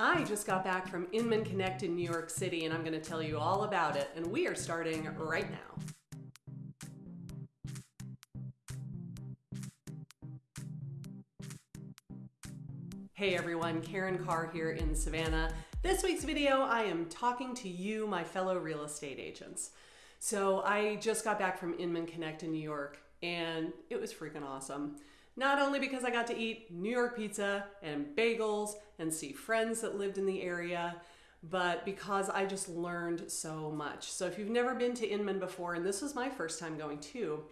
I just got back from Inman Connect in New York City and I'm going to tell you all about it, and we are starting right now. Hey everyone, Karen Carr here in Savannah. This week's video, I am talking to you, my fellow real estate agents. So I just got back from Inman Connect in New York and it was freaking awesome. Not only because I got to eat New York pizza and bagels and see friends that lived in the area, but because I just learned so much. So if you've never been to Inman before, and this was my first time going too,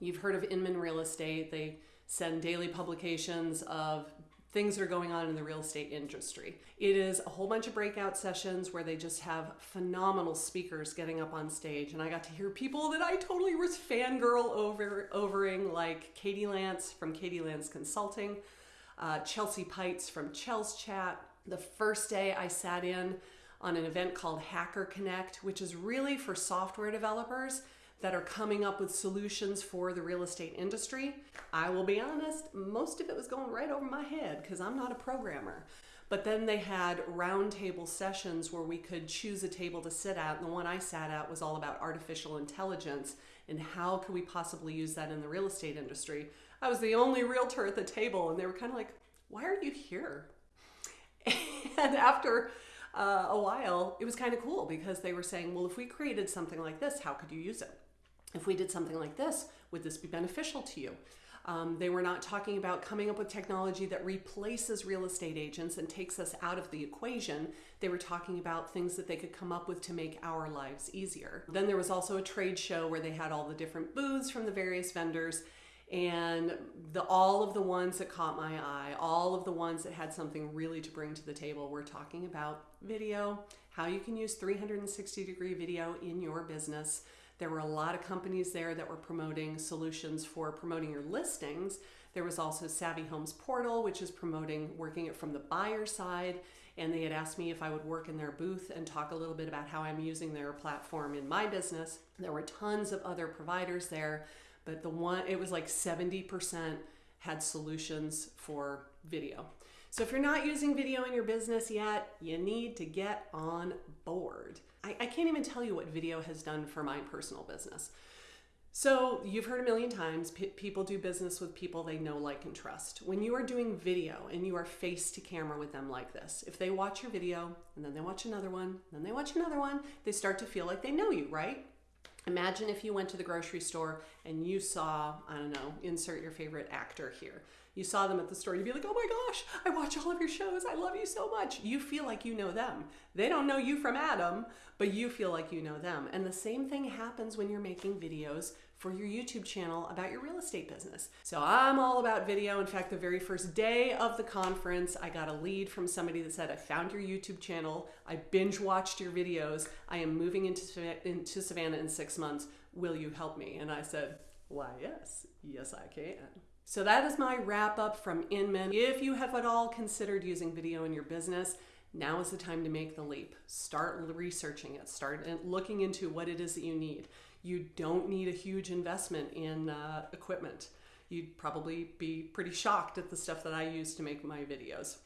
you've heard of Inman Real Estate. They send daily publications of things that are going on in the real estate industry. It is a whole bunch of breakout sessions where they just have phenomenal speakers getting up on stage. And I got to hear people that I totally was fangirl over, overing, like Katie Lance from Katie Lance Consulting, uh, Chelsea Peitz from Chels Chat. The first day I sat in on an event called Hacker Connect, which is really for software developers that are coming up with solutions for the real estate industry. I will be honest, most of it was going right over my head because I'm not a programmer. But then they had roundtable sessions where we could choose a table to sit at. And the one I sat at was all about artificial intelligence and how could we possibly use that in the real estate industry. I was the only realtor at the table and they were kind of like, why are you here? And after uh, a while, it was kind of cool because they were saying, well, if we created something like this, how could you use it? If we did something like this, would this be beneficial to you? Um, they were not talking about coming up with technology that replaces real estate agents and takes us out of the equation. They were talking about things that they could come up with to make our lives easier. Then there was also a trade show where they had all the different booths from the various vendors and the all of the ones that caught my eye, all of the ones that had something really to bring to the table were talking about video, how you can use 360 degree video in your business, there were a lot of companies there that were promoting solutions for promoting your listings. There was also Savvy Homes Portal, which is promoting working it from the buyer side. And they had asked me if I would work in their booth and talk a little bit about how I'm using their platform in my business. There were tons of other providers there, but the one, it was like 70% had solutions for video. So if you're not using video in your business yet, you need to get on board. I, I can't even tell you what video has done for my personal business. So you've heard a million times, people do business with people they know, like, and trust. When you are doing video and you are face to camera with them like this, if they watch your video and then they watch another one, then they watch another one, they start to feel like they know you, right? Imagine if you went to the grocery store and you saw, I don't know, insert your favorite actor here. You saw them at the store, you'd be like, oh my gosh, I watch all of your shows. I love you so much. You feel like you know them. They don't know you from Adam, but you feel like you know them. And the same thing happens when you're making videos for your YouTube channel about your real estate business. So I'm all about video. In fact, the very first day of the conference, I got a lead from somebody that said, I found your YouTube channel. I binge watched your videos. I am moving into, into Savannah in six months. Will you help me? And I said, why, yes, yes, I can. So that is my wrap up from Inman. If you have at all considered using video in your business, now is the time to make the leap. Start researching it. Start looking into what it is that you need. You don't need a huge investment in uh, equipment. You'd probably be pretty shocked at the stuff that I use to make my videos.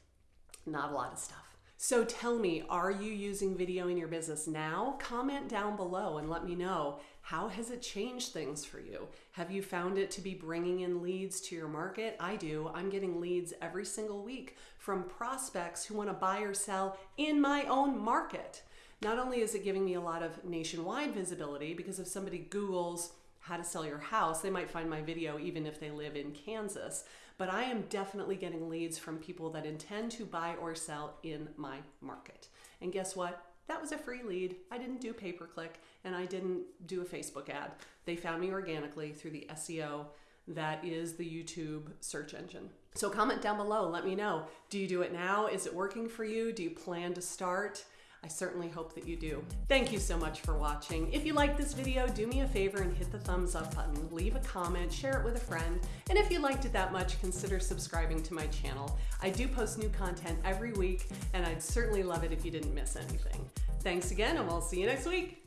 Not a lot of stuff. So tell me, are you using video in your business now? Comment down below and let me know. How has it changed things for you? Have you found it to be bringing in leads to your market? I do. I'm getting leads every single week from prospects who want to buy or sell in my own market. Not only is it giving me a lot of nationwide visibility, because if somebody Googles how to sell your house, they might find my video even if they live in Kansas. But I am definitely getting leads from people that intend to buy or sell in my market. And guess what? That was a free lead. I didn't do pay per click and I didn't do a Facebook ad. They found me organically through the SEO that is the YouTube search engine. So comment down below, let me know. Do you do it now? Is it working for you? Do you plan to start? I certainly hope that you do. Thank you so much for watching. If you like this video, do me a favor and hit the thumbs up button, leave a comment, share it with a friend, and if you liked it that much, consider subscribing to my channel. I do post new content every week, and I'd certainly love it if you didn't miss anything. Thanks again, and we'll see you next week.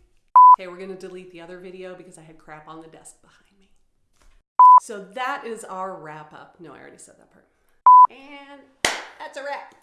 Okay, we're gonna delete the other video because I had crap on the desk behind me. So that is our wrap up. No, I already said that part. And that's a wrap.